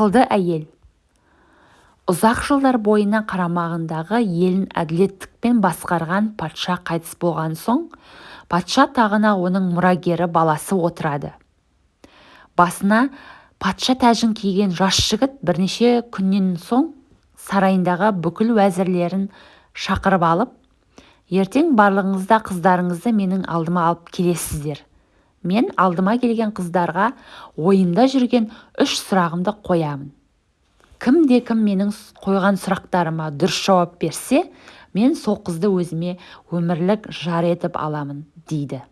ақылды әйел. Ұзақ жылдар бойына қарамағындағы елін әділеттікпен басқарған патша қайтыс болған соң патша тағына оның мұрагері баласы отырады. Басына патша тәжін киген жас жігіт бірнеше күннен соң сарайындағы бүкіл уәзірлерін шақырып алып ертең барлығыңыз да қыздарыңызды менің алдыма алып келесіздер мен алдыма келген қыздарға ойымда жүрген үш сұрағымды қоямын. Кімде-кім менің қойған сұрақтарыма дұрыс жауап берсе мен сол қызды өзіме өмірлік жар етіп аламын дейді.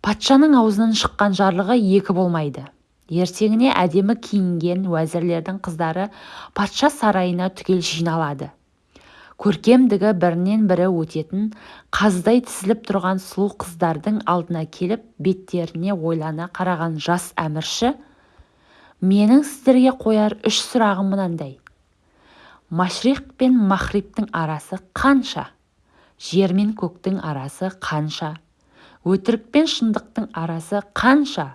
Патшаның аузынан шыққан жарлығы екі болмайды. Ертеңіне әдемі киінген уәзірлердің қыздары патша сарайына түгел жиналады. Көркемдігі бірінен бірі өтетін қаздай тізіліп тұрған сұлу қыздардың алдына келіп беттеріне ойлана қараған жас әмірші менің сіздерге қояр үш сұрағым мынандай. Машрих пен махрибтің арасы қанша? Жер мен көктің арасы қанша? Өтірік пен шындықтың арасы қанша?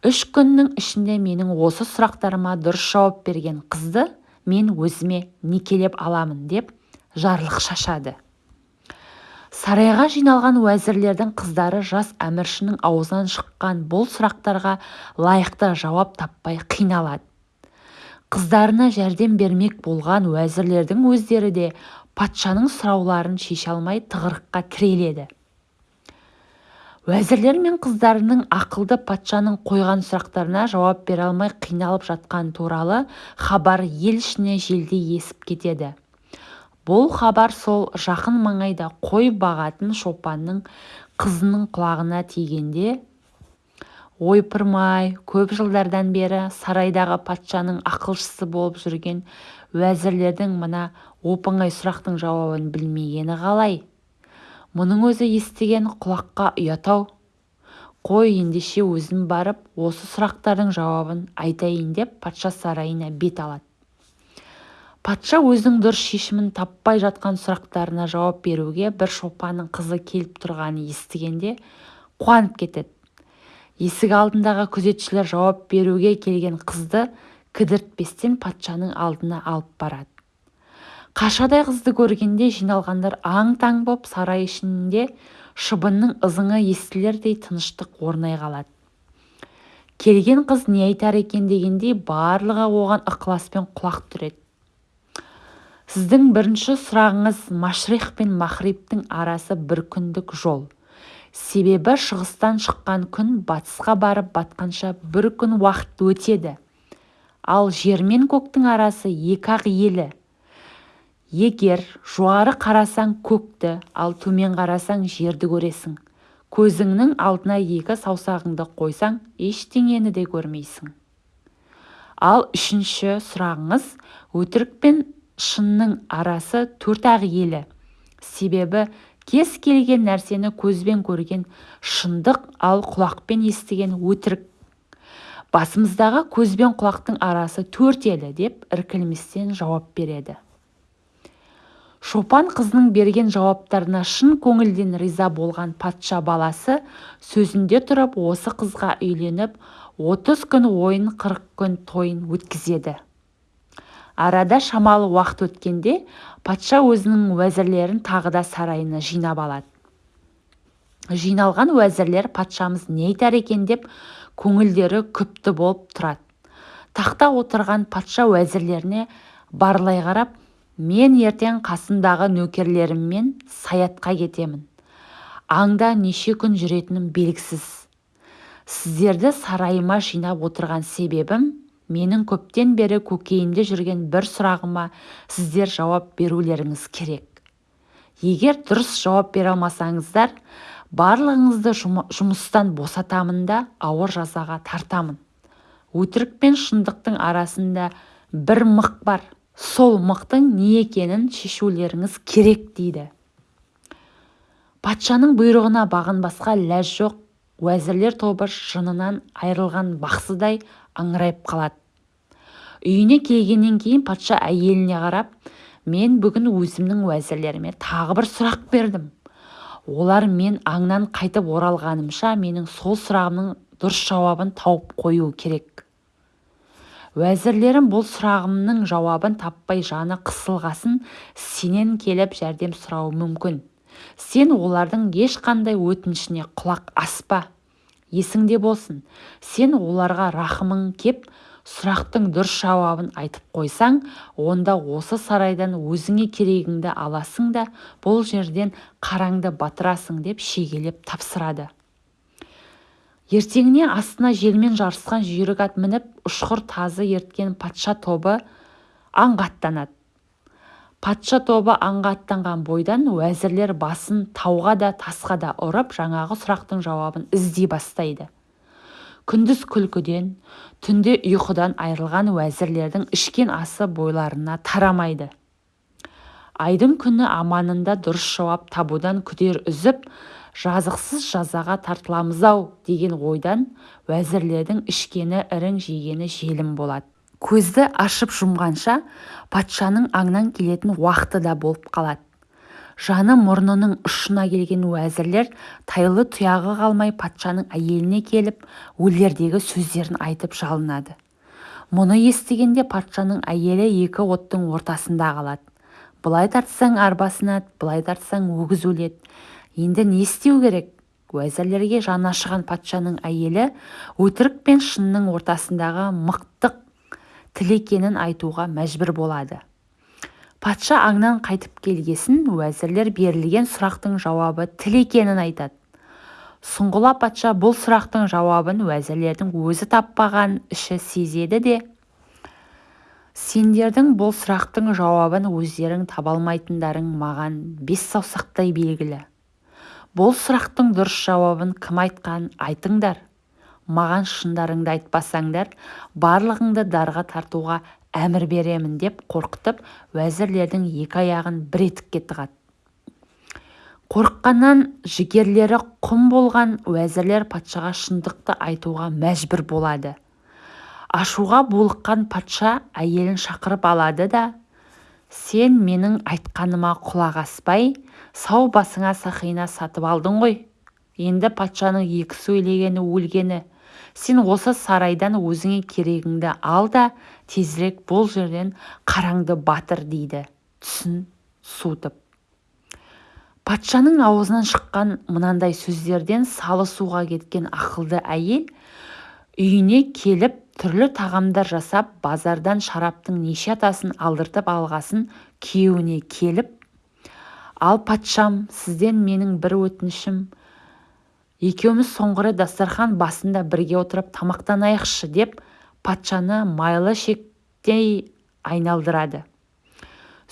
Үш күннің ішінде менің осы сұрақтарыма дұрыс жауап берген қызды мен өзіме некелеп аламын деп жарлық шашады. Сарайға жиналған уәзірлердің қыздары жас әміршінің аузынан шыққан бұл сұрақтарға лайықты жауап таппай қиналады. Қыздарына жәрдем бермек болған уәзірлердің өздері де патшаның сұрауларын шеше алмай тығырыққа тіреледі. Уәзірлер мен қыздарының ақылды патшаның қойған сұрақтарына жауап бере алмай қиналып жатқан туралы хабар ел ішіне желдей есіп кетеді. Бұл хабар сол жақын маңайда қой бағатын шопанның қызының құлағына тигенде ойпырмай көп жылдардан бері сарайдағы патшаның ақылшысы болып жүрген уәзірлердің мына оп-оңай сұрақтың жауабын білмегені қалай? Мұның өзі естіген құлаққа ұят-ау. Қой ендеше өзім барып осы сұрақтардың жауабын айтайын деп патша сарайына бет алады. Патша өзінің дұрыс шешімін таппай жатқан сұрақтарына жауап беруге бір шопанның қызы келіп тұрғанын естігенде қуанып кетеді. Есік алдындағы күзетшілер жауап беруге келген қызды кідіртпестен патшаның алдына алып барады. Қашадай қызды көргенде жиналғандар аң-таң боп сарай ішінде шыбынның ызыңы естілердей тыныштық орнай қалады. Келген қыз не айтар екен дегендей барлығы оған ықыласпен құлақ түреді. Сіздің бірінші сұрағыңыз машрих пен махрибтің арасы бір күндік жол. Себебі шығыстан шыққан күн батысқа барып батқанша бір күн уақыт өтеді. Ал жер мен көктің арасы екі-ақ елі. Егер жоғары қарасаң көкті ал төмен қарасаң жерді көресің. Көзіңнің алдына екі саусағыңды қойсаң ештеңені де көрмейсің. Ал үшінші сұрағыңыз өтірік пен шынның арасы төрт-ақ елі. Себебі кез келген нәрсені көзбен көрген шындық ал құлақпен естіген өтірік. Басымыздағы көз бен құлақтың арасы төрт елі деп іркілместен жауап береді. Шопан қызының берген жауаптарына шын көңілден риза болған патша баласы сөзінде тұрып осы қызға үйленіп отыз күн ойын қырық күн тойын өткізеді. Арада шамалы уақыт өткенде патша өзінің уәзірлерін тағы да сарайына жинап алады. Жиналған уәзірлер патшамыз не айтар екен деп көңілдері күпті болып тұрады. Тақта отырған патша уәзірлеріне барлай қарап мен ертең қасымдағы нөкерлеріммен саятқа кетемін. Аңда неше күн жүретінім белгісіз. Сіздерді сарайыма жинап отырған себебім менің көптен бері көкейімде жүрген бір сұрағыма сіздер жауап берулеріңіз керек. Егер дұрыс жауап бере алмасаңыздар барлығыңызды жұмыстан босатамын да ауыр жазаға тартамын. Өтірік пен шындықтың арасында бір мық бар. Сол мықтың не екенін шешулеріңіз керек дейді. Патшаның бұйрығына бағынбасқа ләж жоқ. Уәзірлер тобы жынынан айрылған бақсыдай аңырайып қалады. Үйіне келгеннен кейін патша әйеліне қарап мен бүгін өзімнің уәзірлеріме тағы бір сұрақ бердім. Олар мен аңнан қайтып оралғанымша менің сол сұрағымның дұрыс жауабын тауып қоюы керек уәзірлерім бұл сұрағымның жауабын таппай жаны қысылғасын сенен келіп жәрдем сұрауы мүмкін. Сен олардың ешқандай өтінішіне құлақ аспа есіңде болсын. Сен оларға рахымың кеп сұрақтың дұрыс жауабын айтып қойсаң онда осы сарайдан өзіңе керегіңді аласың да бұл жерден қараңды батырасың деп шегелеп тапсырады. Ертеңіне астына желмен жарысқан жүйрік ат мініп ұшқыр тазы ерткен патша тобы аңға аттанады патша тобы аңға аттанған бойдан уәзірлер басын тауға да тасқа да ұрып жаңағы сұрақтың жауабын іздей бастайды. Күндіз күлкіден түнде ұйқыдан айрылған уәзірлердің ішкен асы бойларына тарамайды. Айдың күні аманында дұрыс жауап табудан күдер үзіп жазықсыз жазаға тартыламыз-ау деген ойдан уәзірлердің ішкені ірің жегені желім болады. Көзді ашып жұмғанша патшаның аңнан келетін уақыты да болып қалады. Жаны мұрнының ұшына келген уәзірлер тайлы тұяғы қалмай патшаның әйеліне келіп өлердегі сөздерін айтып жалынады. Мұны естігенде патшаның әйелі екі оттың ортасында қалады. Былай тартсаң арба сынады былай тартсаң өгіз өледі. Енді не істеу керек? Уәзірлерге жаны ашыған патшаның әйелі өтірік пен шынның ортасындағы мықтық тіл екенін айтуға мәжбүр болады. Патша аңнан қайтып келгесін уәзірлер берілген сұрақтың жауабы тіл екенін айтады. Сұңғыла патша бұл сұрақтың жауабын уәзірлердің өзі таппаған іші сезеді де сендердің бұл сұрақтың жауабын өздерің таба алмайтындарың маған бес саусақтай белгілі. Бұл сұрақтың дұрыс жауабын кім айтқан айтыңдар маған шындарыңды айтпасаңдар барлығыңды дарға тартуға әмір беремін деп қорқытып уәзірлердің екі аяғын бір етікке тығады қорыққаннан жігерлері құм болған уәзірлер патшаға шындықты айтуға мәжбүр болады. Ашуға булыққан патша әйелін шақырып алады да сен менің айтқаныма құлақ аспай сау басыңа сақина сатып алдың ғой енді патшаның екі сөйлегені өлгені. Сен осы сарайдан өзіңе керегіңді ал да тезірек бұл жерден қараңды батыр дейді. Түсін суытып. Патшаның аузынан шыққан мынандай сөздерден салы суға кеткен ақылды әйел үйіне келіп түрлі тағамдар жасап базардан шараптың неше атасын алдыртып алғасын күйеуіне келіп ал патшам сізден менің бір өтінішім екеуміз соңғы рет дастархан басында бірге отырып тамақтанайықшы деп патшаны майлы шектей айналдырады.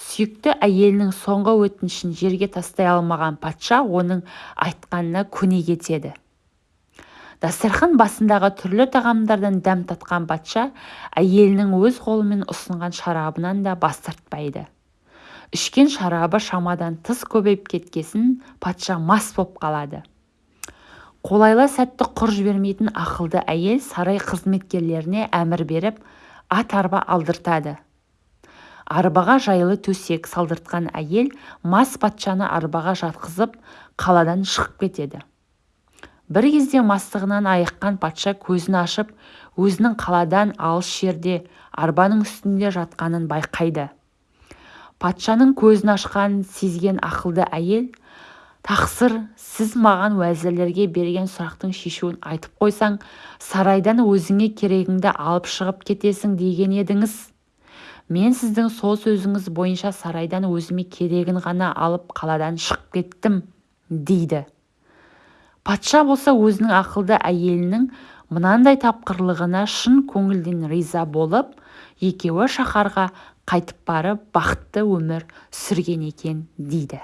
Сүйікті әйелінің соңғы өтінішін жерге тастай алмаған патша оның айтқанына көне кетеді. Дастархан басындағы түрлі тағамдардан дәм татқан патша әйелінің өз қолымен ұсынған шарабынан да бас тартпайды. Ішкен шарабы шамадан тыс көбейіп кеткесін патша мас боп қалады. Қолайлы сәтті құр жібермейтін ақылды әйел сарай қызметкерлеріне әмір беріп ат арба алдыртады. Арбаға жайлы төсек салдыртқан әйел мас патшаны арбаға жатқызып қаладан шығып кетеді. Бір кезде мастығынан айыққан патша көзін ашып өзінің қаладан алыс жерде арбаның үстінде жатқанын байқайды. Патшаның көзін ашқанын сезген ақылды әйел тақсыр сіз маған уәзірлерге берген сұрақтың шешуін айтып қойсаң сарайдан өзіңе керегіңді алып шығып кетесің деген едіңіз. Мен сіздің сол сөзіңіз бойынша сарайдан өзіме керегін ғана алып қаладан шығып кеттім дейді. Патша болса өзінің ақылды әйелінің мынандай тапқырлығына шын көңілден риза болып екеуі шаһарға қайтып барып бақытты өмір сүрген екен дейді.